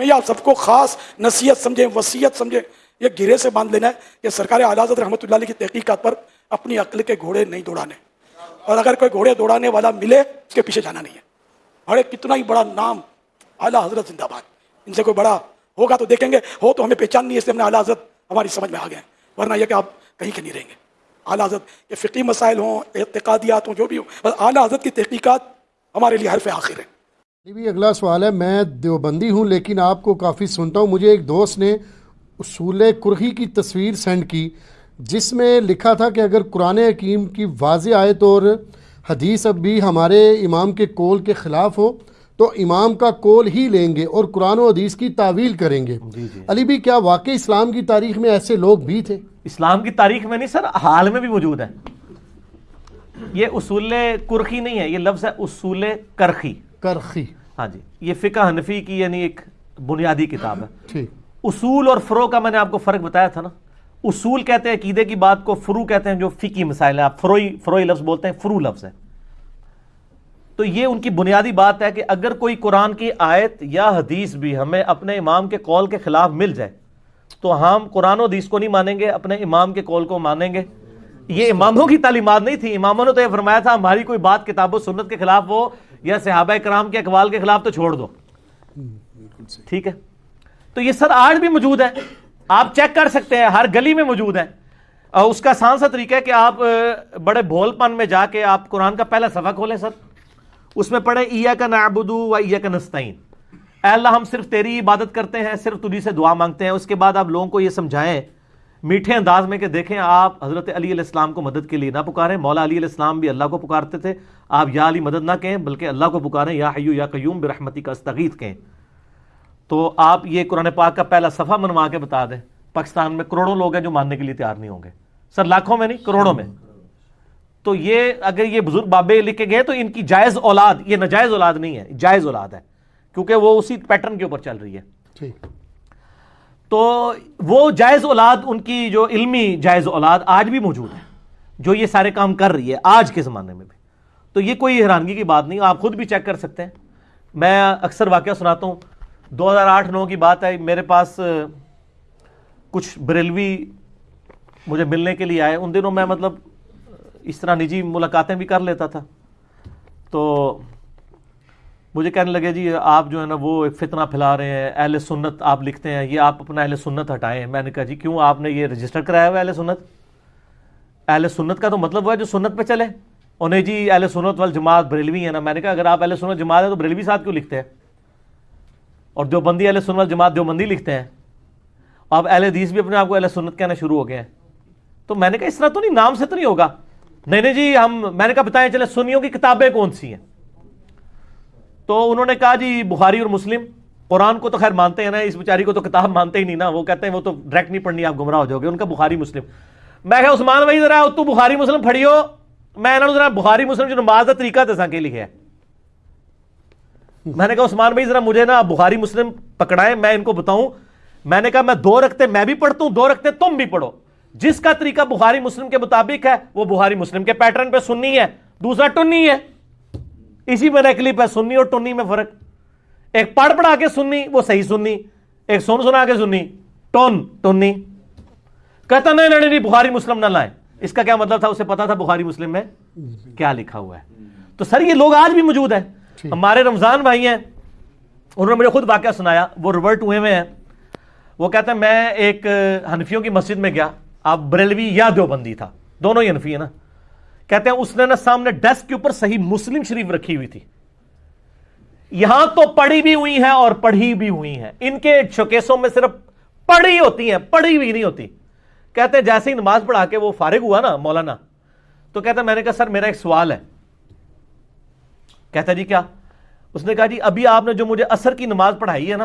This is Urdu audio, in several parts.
میں یہ آپ سب کو خاص نصیحت سمجھیں، وصیت سمجھیں، یہ گرے سے باندھ لینا ہے کہ سرکار اعلیٰ رحمۃ اللہ علیہ کی تحقیقات پر اپنی عقل کے گھوڑے نہیں دوڑانے۔ اور اگر کوئی گھوڑے دوڑانے والا ملے، اس کے پیچھے جانا نہیں ہے۔ بڑے کتنا ہی بڑا نام اعلیٰ حضرت زندہ باد۔ ان سے کوئی بڑا ہوگا تو دیکھیں گے، ہو تو ہمیں پہچان نہیں ہے اس لیے ہم نے اعلیٰ حضرت ہماری سمجھ میں آ گئے ہیں۔ ورنہ یہ کہ آپ کہیں کے نہیں رہیں گے۔ اعلیٰ حضرت کے فقی مسائل ہوں، اعتقادیات ہوں، جو بھی ہوں، بس اعلیٰ حضرت کی تحقیقات ہمارے لیے حرف آخر ہے بھی اگلا سوال ہے میں دیوبندی ہوں لیکن آپ کو کافی سنتا ہوں۔ مجھے ایک دوست نے اصول کرخی کی تصویر سینڈ کی جس میں لکھا تھا کہ اگر قرآن حکیم کی واضح آیت اور حدیث اب بھی ہمارے امام کے کول کے خلاف ہو تو امام کا کول ہی لیں گے اور قرآن و حدیث کی تعویل کریں گے۔ جی جی۔ علی بھی کیا واقعی اسلام کی تاریخ میں ایسے لوگ بھی تھے؟ اسلام کی تاریخ میں نہیں سر حال میں بھی موجود ہے یہ اصول کرخی نہیں ہے یہ لفظ ہے اصول کرخی کرخی۔ ہاں جی یہ فقہ حنفی کی یعنی ایک بنیادی کتاب ہے۔ اصول اور فرو کا میں نے آپ کو فرق بتایا تھا نا۔ اصول کہتے ہیں عقیدے کی بات کو فرو کہتے ہیں جو فقی مسائل ہیں۔ آپ فروئی فروئی لفظ بولتے ہیں فرو لفظ ہے تو یہ ان کی بنیادی بات ہے کہ اگر کوئی قرآن کی آیت یا حدیث بھی ہمیں اپنے امام کے قول کے خلاف مل جائے تو ہم قرآن و حدیث کو نہیں مانیں گے اپنے امام کے قول کو مانیں گے۔ یہ اماموں کی تعلیمات نہیں تھی۔ اماموں نے تو یہ فرمایا تھا ہماری کوئی بات کتاب و سنت کے خلاف ہو یا صحابہ کرام کے اقوال کے خلاف تو چھوڑ دو۔ ٹھیک ہے؟ تو یہ سر آج بھی موجود ہے۔ آپ چیک کر سکتے ہیں، ہر گلی میں موجود ہے۔ اور اس کا سان سا طریقہ ہے کہ آپ بڑے بھول پن میں جا کے آپ قرآن کا پہلا صفحہ کھولیں سر۔ اس میں پڑھے ایا کا نعبدو و ایا کا نستعین اے اللہ، ہم صرف تیری عبادت کرتے ہیں، صرف تجھی سے دعا مانگتے ہیں۔ اس کے بعد آپ لوگوں کو یہ سمجھائیں میٹھے انداز میں کہ دیکھیں آپ حضرت علی علیہ السلام کو مدد کے لیے نہ پکاریں، مولا علی علیہ السلام بھی اللہ کو پکارتے تھے۔ آپ یا علی مدد نہ کہیں، بلکہ اللہ کو پکاریں، یا حیو یا قیوم برحمتی کا استغیث کہیں۔ تو آپ یہ قرآن پاک کا پہلا صفحہ منوا کے بتا دیں۔ پاکستان میں کروڑوں لوگ ہیں جو ماننے کے لیے تیار نہیں ہوں گے۔ سر، لاکھوں میں نہیں، کروڑوں میں۔ تو یہ اگر یہ بزرگ بابے لکھ کے گئے تو ان کی جائز اولاد، یہ ناجائز اولاد نہیں ہے، جائز اولاد ہے۔ کیونکہ وہ اسی پیٹرن کے اوپر چل رہی ہے۔ ٹھیک۔ تو وہ جائز اولاد ان کی جو علمی جائز اولاد آج بھی موجود ہے جو یہ سارے کام کر رہی ہے آج کے زمانے میں بھی۔ تو یہ کوئی حیرانگی کی بات نہیں، آپ خود بھی چیک کر سکتے ہیں۔ میں اکثر واقعہ سناتا ہوں۔ دو ہزار آٹھ، نو کی بات ہے میرے پاس کچھ بریلوی مجھے ملنے کے لیے آئے۔ ان دنوں میں مطلب اس طرح نجی ملاقاتیں بھی کر لیتا تھا۔ تو مجھے کہنے لگے جی آپ جو ہے نا، وہ ایک فتنہ پھیلا رہے ہیں، اہل سنت آپ لکھتے ہیں، یہ آپ اپنا اہل سنت ہٹائیں میں نے کہا جی کیوں آپ نے یہ رجسٹر کرایا ہوا اہل سنت؟ اہل سنت کا تو مطلب وہ ہے جو سنت پہ چلے۔ انہیں جی اہل سنت وال جماعت بریلوی ہے نا، میں نے کہا اگر آپ اہل سنت جماعت ہے تو بریلوی ساتھ کیوں لکھتے ہیں؟ اور دیوبندی اہل سنت جماعت دیوبندی لکھتے ہیں۔ آپ اہل حدیث بھی اپنے آپ کو اہل سنت کہنا شروع ہو گئے ہیں۔ تو میں نے کہا اس طرح تو نہیں، نام سے تو نہیں ہوگا۔ نہیں نہیں جی ہم، میں نے کہا بتائیں چلے سنیوں کی کتابیں کون سی ہیں؟ تو انہوں نے کہا جی بخاری اور مسلم قرآن کو تو خیر مانتے ہیں نا اس بیچاری کو تو کتاب مانتے ہی نہیں نا وہ کہتے ہیں وہ تو ڈائریکٹ نہیں پڑھنی آپ گمراہ ہو جاؤ گے۔ ان کا بخاری مسلم۔ میں کہا عثمان بھائی ذرا تو بخاری مسلم پڑھی ہو میں انہوں نے ذرا بخاری مسلم جو نماز کا طریقہ دسا کے لکھے ہے۔ میں نے کہا عثمان بھائی ذرا مجھے نا بخاری مسلم پکڑائے میں ان کو بتاؤں۔ میں نے کہا میں دو رکھتے میں بھی پڑھتا ہوں دو رکھتے تم بھی پڑھو۔ جس کا طریقہ بخاری مسلم کے مطابق ہے وہ بخاری مسلم کے پیٹرن پہ سننی ہے دوسرا ٹنی ہے۔ اسی میں کلپ ہے سننی اور ٹنی میں فرق۔ ایک پڑھ پڑھا کے سننی وہ صحیح سننی ایک سن سنا کے سننی ٹون ٹنی۔ کہتا نہیں نہیں نہیں بخاری مسلم نہ لائیں اس کا کیا مطلب تھا؟ اسے پتا تھا بخاری مسلم میں کیا لکھا ہوا ہے۔ تو سر یہ لوگ آج بھی موجود ہیں۔ ہمارے رمضان بھائی ہیں انہوں نے مجھے خود واقعہ سنایا۔ وہ ریورٹ ہوئے میں ہیں۔ وہ کہتے ہیں میں ایک حنفیوں کی مسجد میں گیا۔ اب بریلوی یا دیوبندی تھا۔ دونوں ہی حنفی ہے نا۔ کہتے ہیں اس نے نا سامنے ڈیسک کے اوپر صحیح مسلم شریف رکھی ہوئی تھی۔ یہاں تو پڑھی بھی ہوئی ہیں اور پڑھی بھی ہوئی ہیں۔ ان کے شوکیسوں میں صرف پڑھی ہوتی ہیں پڑھی ہوئی نہیں ہوتی۔ کہتے ہیں جیسے ہی نماز پڑھا کے وہ فارغ ہوا نا مولانا تو کہتے ہیں میں نے کہا سر میرا ایک سوال ہے۔ کہتا جی کیا؟ اس نے کہا جی ابھی آپ نے جو مجھے اثر کی نماز پڑھائی ہے نا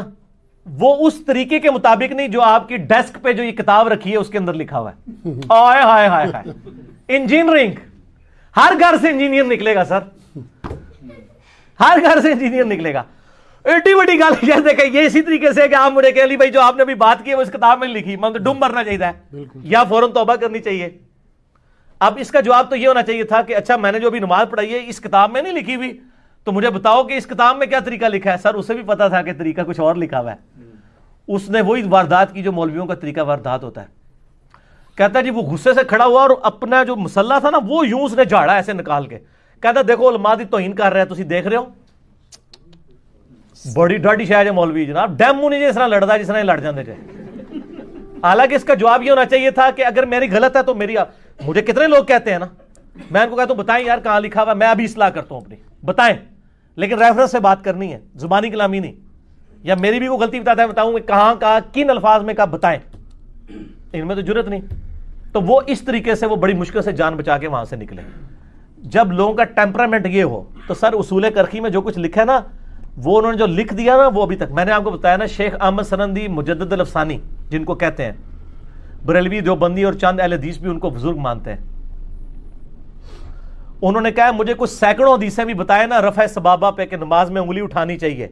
وہ اس طریقے کے مطابق نہیں جو آپ کی ڈیسک پہ جو یہ کتاب رکھی ہے اس کے اندر لکھا ہوا ہے۔ آئے ہائے ہائے ہائے انجینئرنگ۔ ہر گھر سے انجینئر نکلے گا سر۔ ہر گھر سے انجینئر نکلے گا۔ ایٹی بڑی گل جیسے کہ یہ اسی طریقے سے کہ آپ مجھے کہ علی بھائی جو آپ نے ابھی بات کی ہے وہ اس کتاب میں لکھی مطلب ڈوم مرنا چاہیے۔ یا فوراً توبہ کرنی چاہیے۔ اب اس کا جواب تو یہ ہونا چاہیے تھا کہ اچھا میں نے جو ابھی نماز پڑھائی ہے اس کتاب میں نہیں لکھی ہوئی۔ تو مجھے بتاؤ کہ اس کتاب میں کیا طریقہ لکھا ہے؟ سر اسے بھی پتا تھا کہ طریقہ کچھ اور لکھا ہوا ہے۔ اس نے وہی واردات کی جو مولویوں کا طریقہ واردات ہوتا ہے۔ کہتا ہے جی وہ غصے سے کھڑا ہوا اور اپنا جو مسلح تھا نا وہ یوں اس نے جھاڑا ایسے نکال کے۔ کہتا دیکھو، علماء دی توہین کر رہے ہیں، تسی دیکھ رہے ہو۔ بڑی ڈاڈی شاید ہے مولوی جناب۔ ڈیمو نہیں جی اس طرح لڑتا جس طرح لڑ جاندے جے حالانکہ اس کا جواب یہ ہونا چاہیے تھا کہ اگر میری غلط ہے تو میری مجھے کتنے لوگ کہتے ہیں نا؟ میں ان کو کہتا ہوں، بتائیں یار، کہاں لکھا ہوا میں ابھی اصلاح کرتا ہوں اپنی۔ بتائیں۔ لیکن ریفرنس سے بات کرنی ہے، زبانی کلامی نہیں۔ یا میری بھی وہ غلطی بتاتا ہے بتاؤں کہ کہاں کہاں، کن الفاظ میں کہا بتائیں۔ ان میں تو ضرورت نہیں۔ تو وہ اس طریقے سے وہ بڑی مشکل سے جان بچا کے وہاں سے نکلے۔ جب لوگوں کا ٹیمپرامنٹ یہ ہو، تو سر اصول کرخی میں جو کچھ لکھا ہے نا، وہ انہوں نے جو لکھ دیا نا، وہ ابھی تک۔ میں نے آپ کو بتایا نا، شیخ احمد سنندی مجدد الفسانی جن کو کہتے ہیں۔ بریلوی دیوبندی اور چند اہل حدیث بھی ان کو بزرگ مانتے ہیں۔ انہوں نے کہا، مجھے کچھ سینکڑوں حدیثیں بھی بتائے نا، رفع سبابہ پہ کہ نماز میں انگلی اٹھانی چاہیے۔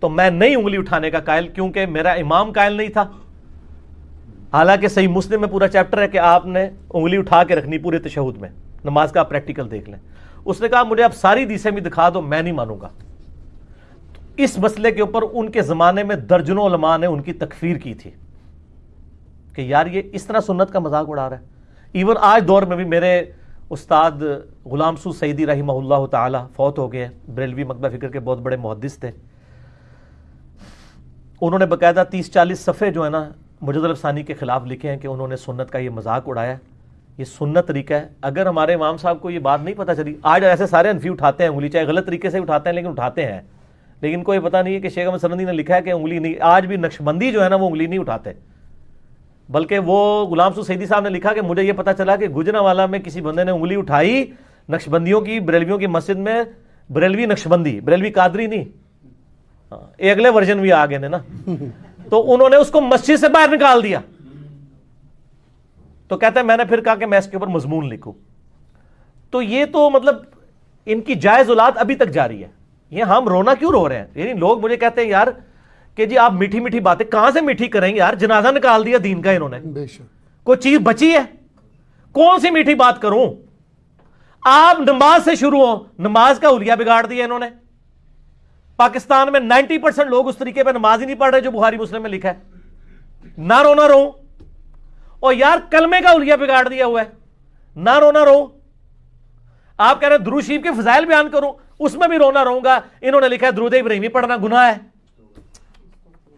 تو میں نہیں انگلی اٹھانے کا قائل، کیونکہ میرا امام قائل نہیں تھا۔ حالانکہ صحیح مسلم میں پورا چیپٹر ہے کہ آپ نے انگلی اٹھا کے رکھنی پورے تشہد میں۔ نماز کا آپ پریکٹیکل دیکھ لیں۔ اس نے کہا، مجھے اب ساری دیسیں بھی دکھا دو، میں نہیں مانوں گا۔ اس مسئلے کے اوپر ان کے زمانے میں درجنوں علماء نے ان کی تکفیر کی تھی کہ یار یہ اس طرح سنت کا مذاق اڑا رہا ہے۔ ایون آج دور میں بھی میرے استاد غلام سو سعیدی رحمہ اللہ تعالی فوت ہو گئے بریلوی مکبہ فکر کے بہت بڑے محدث تھے۔ انہوں نے باقاعدہ تیس چالیس صفحے جو ہے نا مجد الفسانی کے خلاف لکھے ہیں کہ انہوں نے سنت کا یہ مذاق اڑایا یہ سنت طریقہ ہے۔ اگر ہمارے امام صاحب کو یہ بات نہیں پتہ چلی آج ایسے سارے انفی اٹھاتے ہیں انگلی چاہے غلط طریقے سے اٹھاتے ہیں لیکن اٹھاتے ہیں۔ لیکن کوئی پتہ نہیں ہے کہ شیخ احمد سنندی نے لکھا ہے کہ انگلی نہیں آج بھی نقش بندی جو ہے نا وہ انگلی نہیں اٹھاتے۔ بلکہ وہ غلام سو سیدی صاحب نے لکھا کہ مجھے یہ پتا چلا کہ گجرا والا میں کسی بندے نے انگلی اٹھائی نقش بندیوں کی بریلویوں کی مسجد میں بریلوی نقش بندی بریلوی قادری نہیں۔ ہاں، یہ اگلے ورژن بھی آ گئے نا۔ تو انہوں نے اس کو مسجد سے باہر نکال دیا۔ تو کہتے ہیں میں نے پھر کہا کہ میں اس کے اوپر مضمون لکھوں۔ تو یہ تو مطلب ان کی جائز اولاد ابھی تک جاری ہے۔ یہ ہم رونا کیوں رو رہے ہیں؟ یعنی لوگ مجھے کہتے ہیں یار کہ جی آپ میٹھی میٹھی باتیں کہاں سے میٹھی کریں گے یار؟ جنازہ نکال دیا دین کا انہوں نے۔ بے شک۔ کوئی چیز بچی ہے؟ کون سی میٹھی بات کروں؟ آپ نماز سے شروع ہو نماز کا اولیا بگاڑ دیا انہوں نے۔ پاکستان میں نائنٹی پرسنٹ لوگ اس طریقے پہ نماز ہی نہیں پڑھ رہے جو بخاری مسلم میں لکھا ہے۔ نہ رو نہ رو۔ اور یار کلمے کا اولیا بگاڑ دیا ہوا ہے۔ نہ رو نہ رو۔ آپ کہہ رہے ہیں درو شریف کے فضائل بیان کروں، اس میں بھی رونا رہوں گا۔ انہوں نے لکھا ہے درود ابراہیمی پڑھنا گناہ ہے۔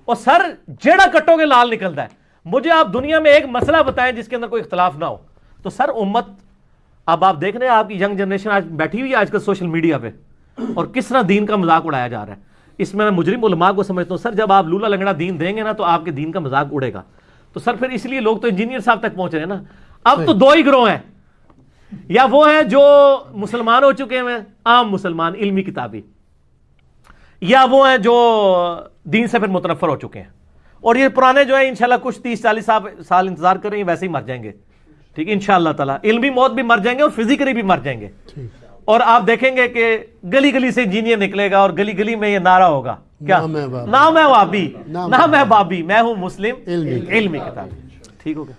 اور سر، جیڑا کٹو گے لال نکلتا ہے۔ مجھے آپ دنیا میں ایک مسئلہ بتائیں جس کے اندر کوئی اختلاف نہ ہو۔ تو سر، امت، اب آپ دیکھ رہے ہیں آپ کی ینگ جنریشن آج بیٹھی ہوئی ہے آج کل سوشل میڈیا پہ۔ اور کس طرح دین کا مذاق اڑایا جا رہا ہے؟ اس میں میں مجرم علماء کو سمجھتا ہوں سر جب آپ لولا لنگڑا دین دیں گے نا تو آپ کے دین کا مذاق اڑے گا۔ تو سر پھر اس لیے لوگ تو انجینئر صاحب تک پہنچ رہے ہیں نا۔ اب تو دو ہی گروہ ہیں۔ یا وہ ہیں جو مسلمان ہو چکے ہیں عام مسلمان علمی کتابی یا وہ ہیں جو دین سے پھر متنفر ہو چکے ہیں۔ اور یہ پرانے جو ہیں انشاءاللہ کچھ تیس چالیس سال انتظار کریں گے ویسے ہی مر جائیں گے۔ ٹھیک ان شاء اللہ تعالیٰ۔ علمی موت بھی مر جائیں گے اور فزیکلی بھی مر جائیں گے۔ اور آپ دیکھیں گے کہ گلی گلی سے انجینئر نکلے گا اور گلی گلی میں یہ نعرہ ہوگا۔ کیا؟ نام ہے بابی۔ نام ہے وابی نام نام ہے بابی۔ میں ہوں مسلم۔ علمی۔ علمی کتاب۔ ٹھیک ہو گیا۔